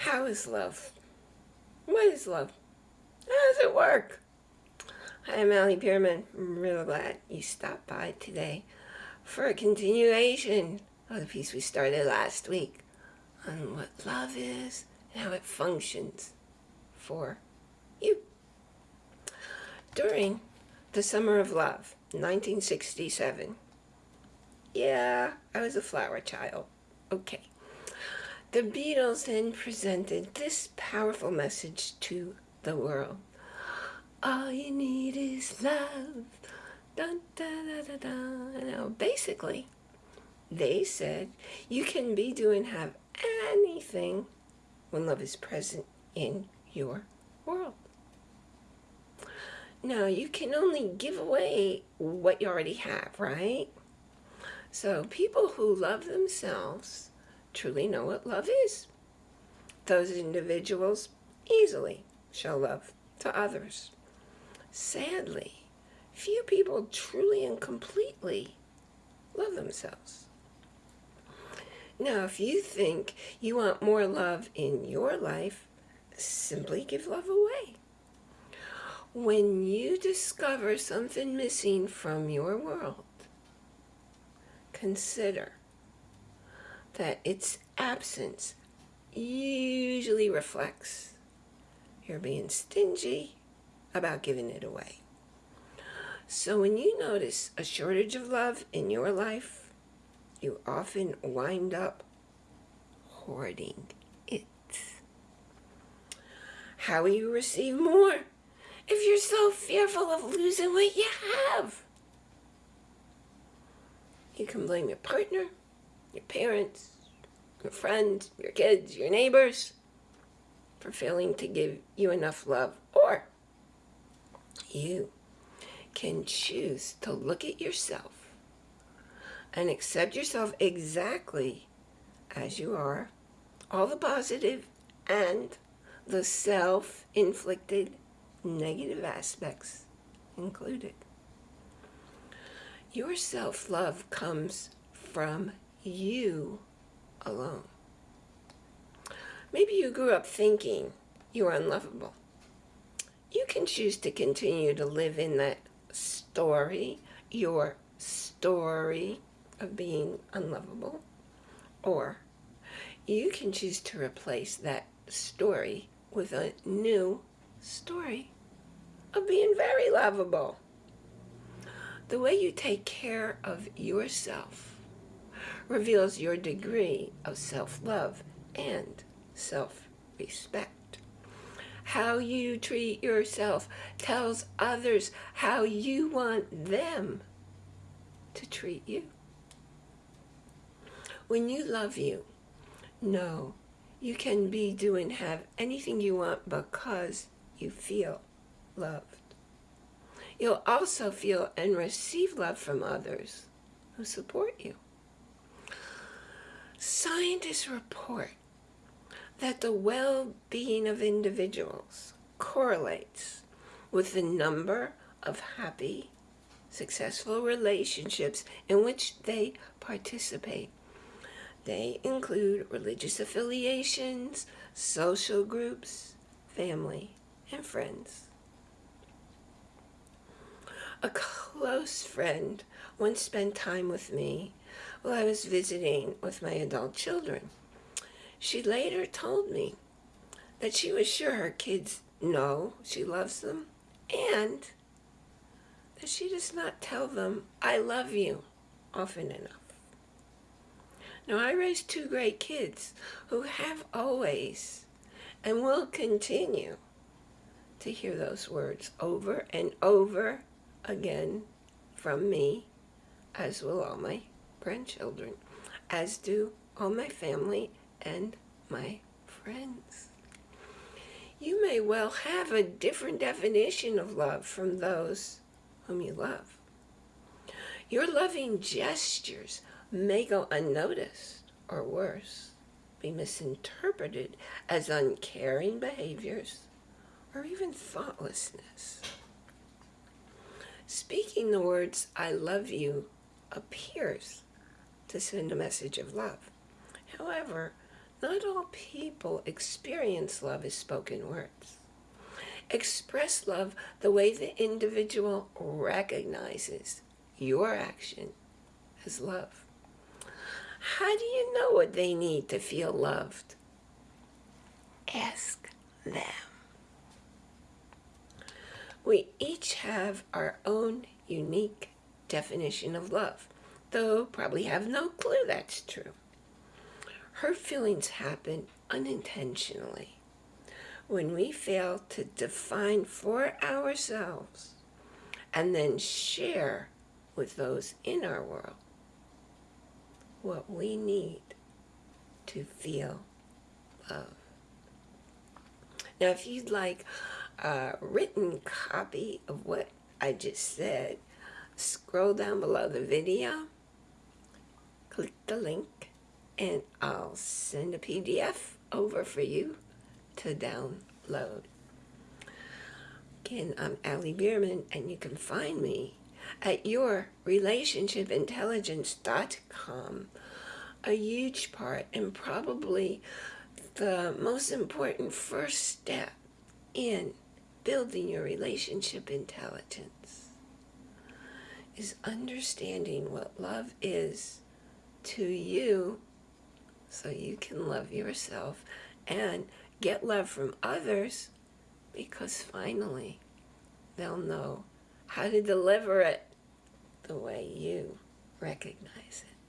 How is love? What is love? How does it work? Hi, I'm Allie Bierman. I'm really glad you stopped by today for a continuation of the piece we started last week on what love is and how it functions for you. During the Summer of Love, 1967, yeah, I was a flower child. Okay. The Beatles then presented this powerful message to the world. All you need is love. Dun, da, da. Now, basically, they said you can be, do, and have anything when love is present in your world. Now, you can only give away what you already have, right? So people who love themselves truly know what love is. Those individuals easily show love to others. Sadly, few people truly and completely love themselves. Now, if you think you want more love in your life, simply give love away. When you discover something missing from your world, consider that its absence usually reflects you're being stingy about giving it away. So when you notice a shortage of love in your life, you often wind up hoarding it. How will you receive more if you're so fearful of losing what you have? You can blame your partner, your parents, your friends, your kids, your neighbors for failing to give you enough love. Or you can choose to look at yourself and accept yourself exactly as you are, all the positive and the self-inflicted negative aspects included. Your self-love comes from you alone. Maybe you grew up thinking you were unlovable. You can choose to continue to live in that story, your story of being unlovable, or you can choose to replace that story with a new story of being very lovable. The way you take care of yourself reveals your degree of self-love and self-respect. How you treat yourself tells others how you want them to treat you. When you love you, know you can be, do, and have anything you want because you feel loved. You'll also feel and receive love from others who support you. Scientists report that the well-being of individuals correlates with the number of happy, successful relationships in which they participate. They include religious affiliations, social groups, family, and friends. A close friend once spent time with me while I was visiting with my adult children. She later told me that she was sure her kids know she loves them and that she does not tell them, I love you, often enough. Now, I raised two great kids who have always and will continue to hear those words over and over again from me, as will all my grandchildren, as do all my family and my friends. You may well have a different definition of love from those whom you love. Your loving gestures may go unnoticed, or worse, be misinterpreted as uncaring behaviors or even thoughtlessness. Speaking the words, I love you, appears to send a message of love. However, Not all people experience love as spoken words. Express love the way the individual recognizes your action as love. How do you know what they need to feel loved? Ask them. We each have our own unique definition of love, though probably have no clue that's true. Hurt feelings happen unintentionally when we fail to define for ourselves and then share with those in our world what we need to feel love. Now, if you'd like a written copy of what I just said, scroll down below the video, click the link, and I'll send a PDF over for you to download. Again, I'm Allie Bierman, and you can find me at yourrelationshipintelligence.com. A huge part and probably the most important first step in building your relationship intelligence is understanding what love is to you so you can love yourself and get love from others because finally they'll know how to deliver it the way you recognize it.